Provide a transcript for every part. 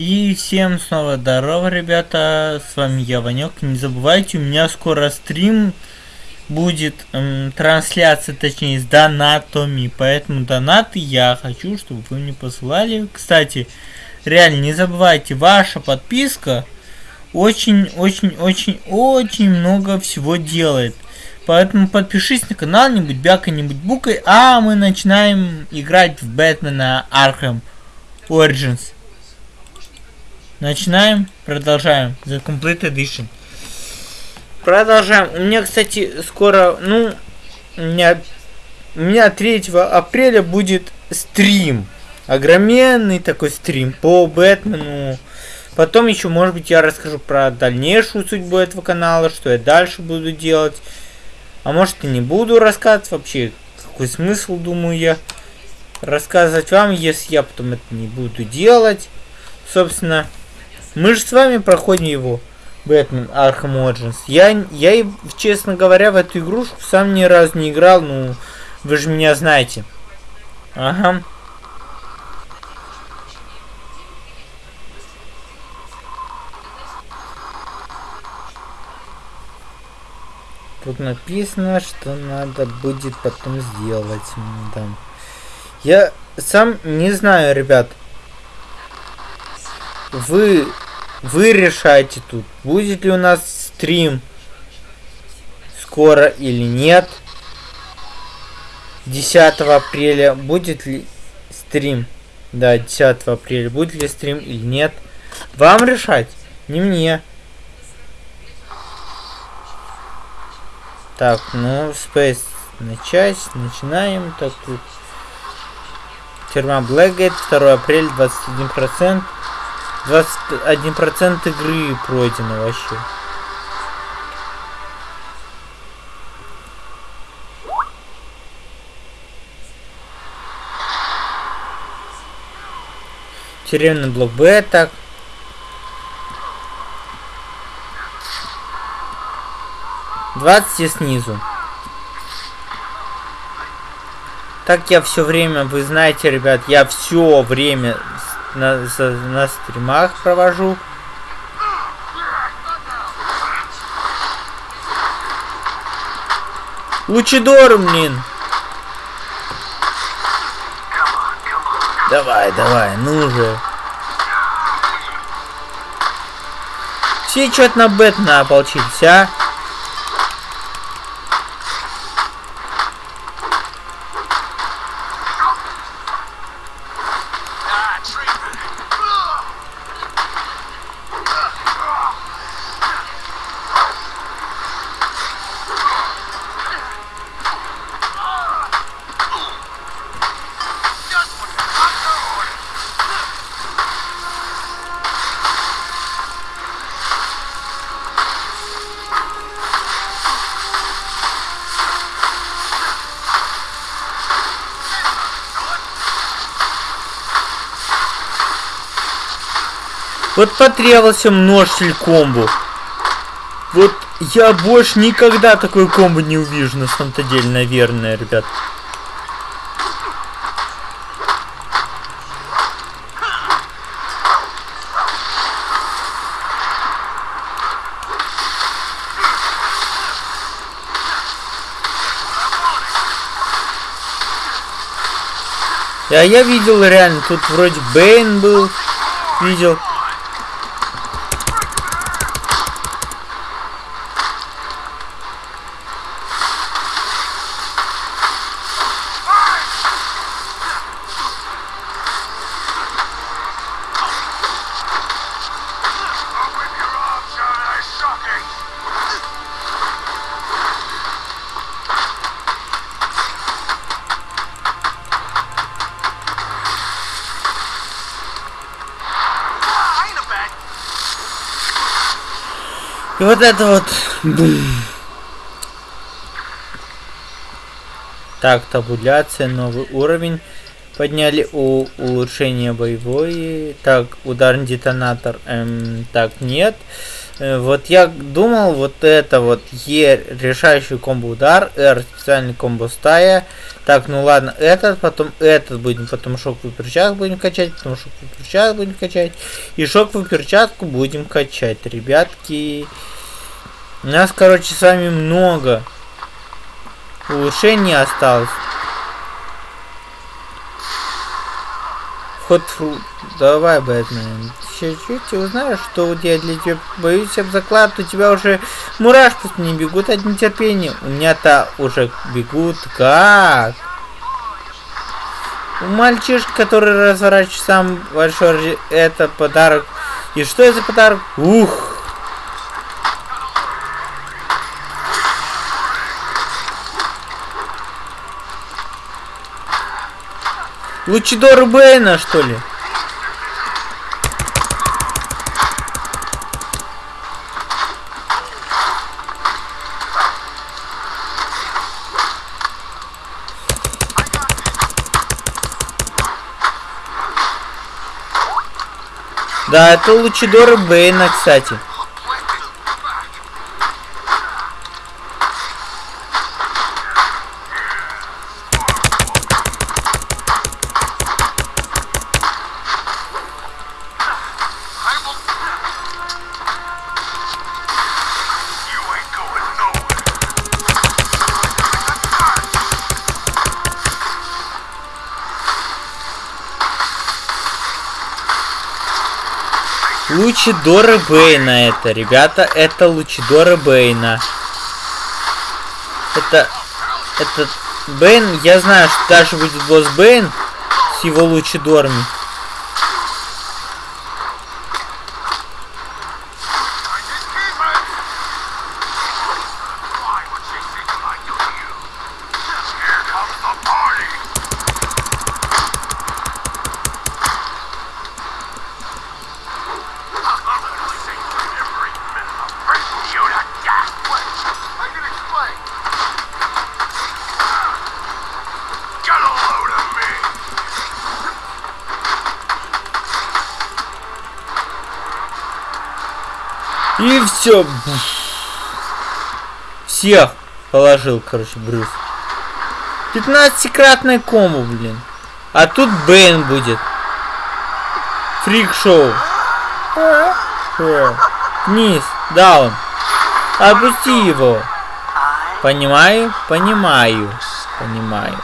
И всем снова здорово, ребята, с вами я, Ванек. Не забывайте, у меня скоро стрим будет, эм, трансляция, точнее, с донатами, поэтому донаты я хочу, чтобы вы мне посылали. Кстати, реально, не забывайте, ваша подписка очень-очень-очень-очень много всего делает. Поэтому подпишись на канал, не будь бяка, не будь букой, а мы начинаем играть в Бэтмена Arkham Origins. Начинаем, продолжаем. The Complete Edition. Продолжаем. У меня, кстати, скоро, ну, у меня, у меня 3 апреля будет стрим. Огроменный такой стрим по Бэтмену. Потом еще, может быть, я расскажу про дальнейшую судьбу этого канала, что я дальше буду делать. А может и не буду рассказывать вообще. Какой смысл, думаю я, рассказывать вам, если я потом это не буду делать. Собственно, мы же с вами проходим его. Бэтмен Arkham Origins. Я, я, честно говоря, в эту игрушку сам ни разу не играл, ну, вы же меня знаете. Ага. Тут написано, что надо будет потом сделать. Да. Я сам не знаю, ребят. Вы, вы решаете тут, будет ли у нас стрим скоро или нет. 10 апреля будет ли стрим? Да, 10 апреля будет ли стрим или нет. Вам решать, не мне. Так, ну, Space начать, начинаем. Так, тут Тюрьма Blackgate, 2 апреля, 21%. 21% игры пройдено вообще. Тюремный блок Б, так. Двадцать снизу. Так я все время, вы знаете, ребят, я все время на, на, стримах провожу. Лучидор, блин. Давай, давай, ну же. Все что-то на Бэтмена ополчились, а? Вот потребовался множитель комбо. Вот я больше никогда такой комбо не увижу, на самом-то деле, наверное, ребят. А я видел реально, тут вроде Бейн был, видел. И вот это вот... Так, табуляция, новый уровень. Подняли у улучшения боевой. Так, ударный детонатор. Эм, так, нет. Э, вот я думал, вот это вот Е решающий комбо удар, R специальный комбо стая. Так, ну ладно, этот, потом этот будем, потом шоковую перчатку будем качать, потом шоковую перчатку будем качать. И шоковую перчатку будем качать, ребятки. У нас, короче, с вами много улучшений осталось. Ход фру... Давай, Бэтмен. Чуть-чуть узнаешь, что тебя для тебя... Боюсь об заклад, у тебя уже мурашки не бегут от нетерпения. У меня-то уже бегут. Как? У мальчишки, который разворачивает сам большой... Это подарок. И что это за подарок? Ух! Лучидор Бэйна, что ли? Да, это Лучидор Бэйна, кстати. Лучидоры Бейна это, ребята, это Лучидоры Бейна. Это, это Бейн, я знаю, что даже будет босс Бейн с его Лучидорами. Все. Всех положил, короче, Брюс. 15-кратное комбо, блин. А тут Бэйн будет. Фрик-шоу. Вниз, даун. Опусти его. Понимаю, понимаю, понимаю.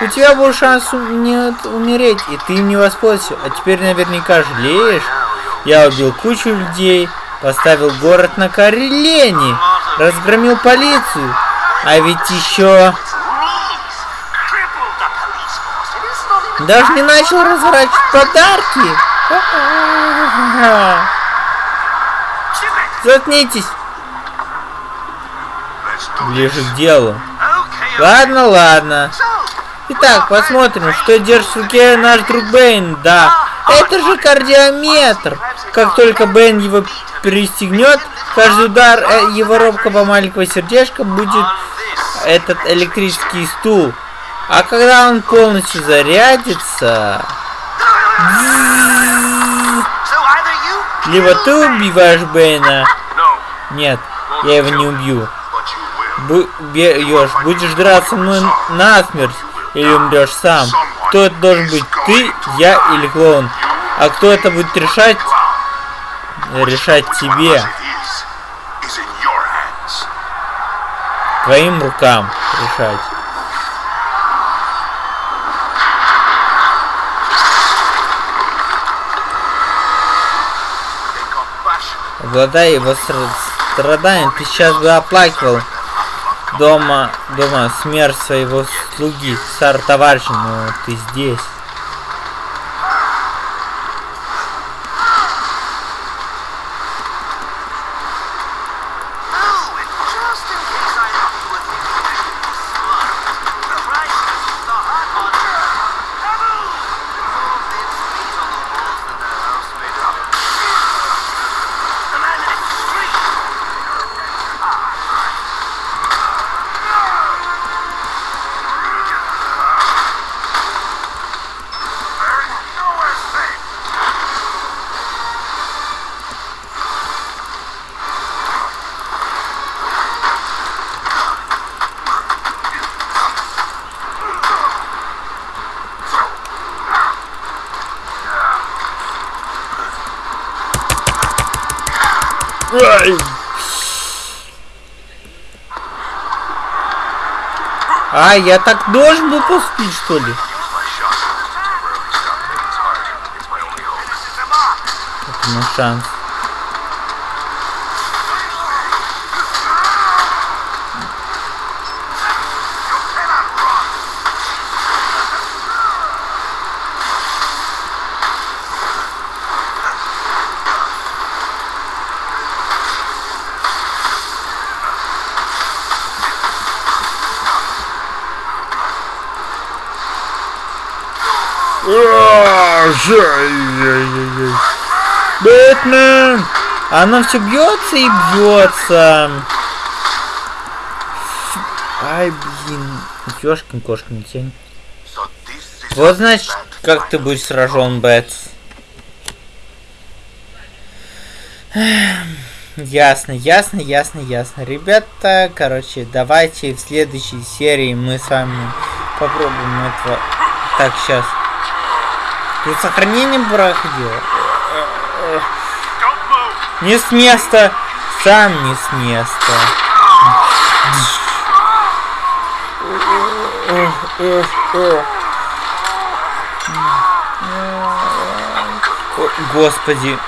У тебя был шанс не умереть, и ты им не воспользовался. А теперь наверняка жалеешь. Я убил кучу людей, Поставил город на колени. Разгромил полицию. А ведь еще... Даже не начал разворачивать подарки. Заткнитесь. Ближе к делу. Ладно, ладно. Итак, посмотрим, что держит в руке наш друг Бэйн. Да, это же кардиометр. Как только Бэйн его пристегнет, каждый удар э, его робкого маленького сердечка будет этот электрический стул. А когда он полностью зарядится... Либо ты убиваешь Бэйна... Нет, я его не убью. Бьешь, будешь драться мной насмерть или умрешь сам. Кто это должен быть, ты, я или клоун? А кто это будет решать? Решать тебе. Твоим рукам решать. Обладая его страданием, ты сейчас бы оплакивал дома, дома смерть своего слуги, старого товарища, но ты здесь. Я так должен был поступить, что ли? Это мой шанс. Бэтмен! Оно все бьется и бьется. Ай, блин. Ёшкин кошкин тень. Вот значит, как ты будешь сражен, Бэтс. Ясно, ясно, ясно, ясно. Ребята, короче, давайте в следующей серии мы с вами попробуем этого. Так, сейчас. Тут сохранение проходило. Не с места. Сам не с места. Господи.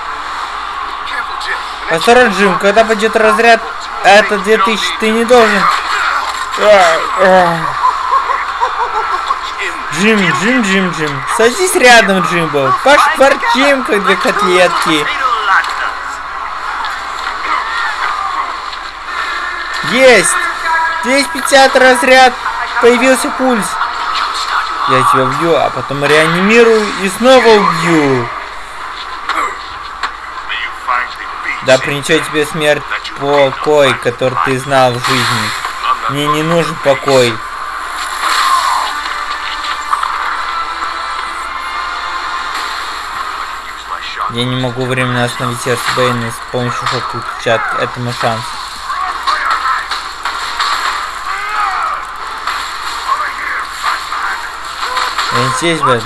Осторожно, Джим, когда пойдет разряд, это 2000, ты не должен. Джим, Джим, Джим, Джим. Садись рядом, Джимбо. Пошкварчим, как две котлетки. Есть! 250 разряд. Появился пульс. Я тебя убью, а потом реанимирую и снова убью. Да принесет тебе смерть покой, который ты знал в жизни. Мне не нужен покой. Я не могу временно остановить сердце Бэйна с помощью шоковой клетчатки. Это мой шанс. Я здесь, Бэйн.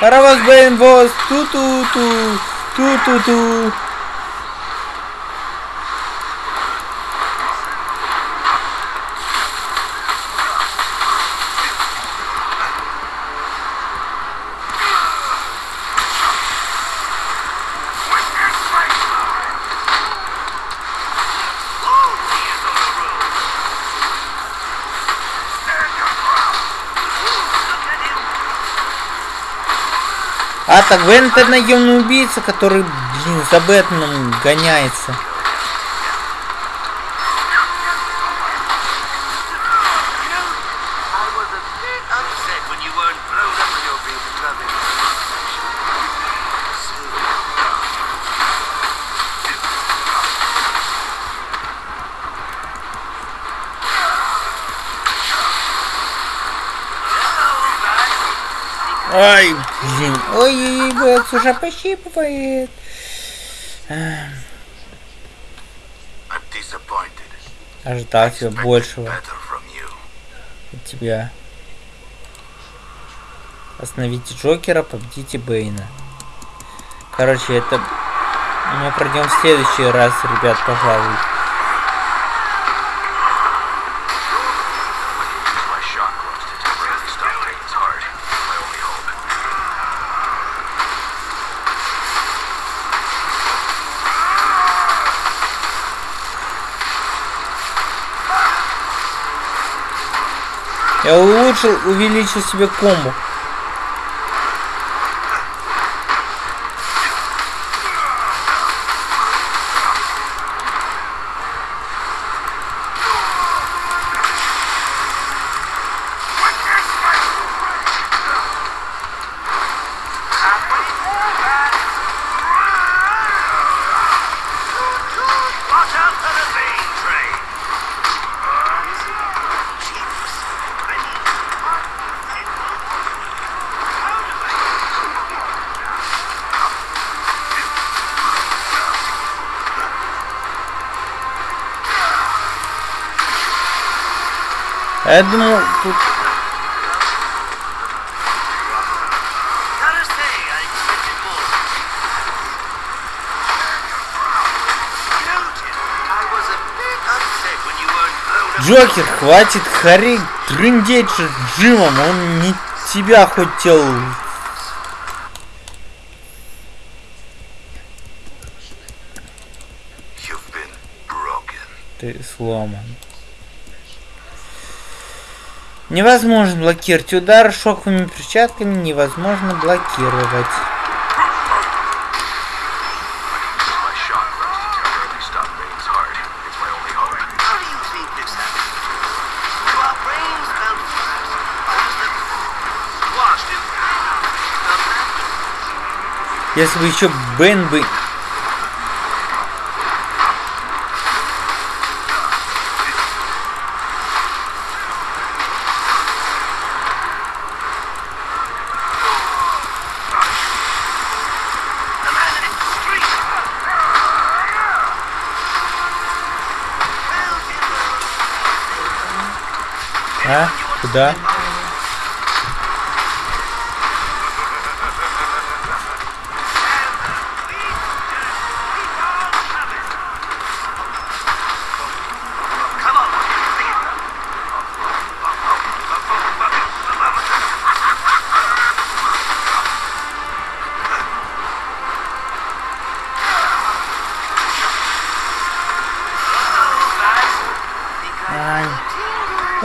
Паровоз Бэйн, воз! Ту-ту-ту! Ту-ту-ту! А так Вен это наемный убийца, который, блин, за Бэтменом гоняется. Ай, блин. Ой, Бэкс уже пощипывает. Ожидал тебя большего от тебя. Остановите Джокера, победите Бэйна. Короче, это мы пройдем в следующий раз, ребят, пожалуй. Я улучшил, увеличил себе комбо. Я думал, тут... Джокер, хватит Харри трындеть с Джимом, он не тебя хотел. Ты сломан. Невозможно блокировать удар шоковыми перчатками, невозможно блокировать. My shock runs to temporarily А?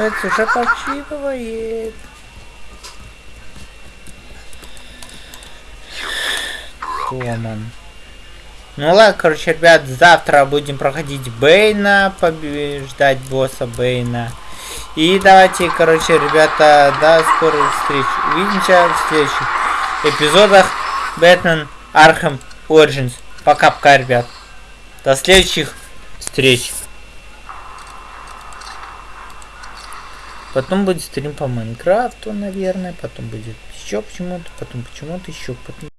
Это уже подсчитывает. Сломан. Ну ладно, короче, ребят, завтра будем проходить Бейна, побеждать босса Бейна. И давайте, короче, ребята, до скорой встречи. Увидимся в следующих эпизодах Batman Arkham Origins. Пока-пока, ребят. До следующих встреч. Потом будет стрим по Майнкрафту, наверное. Потом будет еще почему-то. Потом почему-то еще. Потом...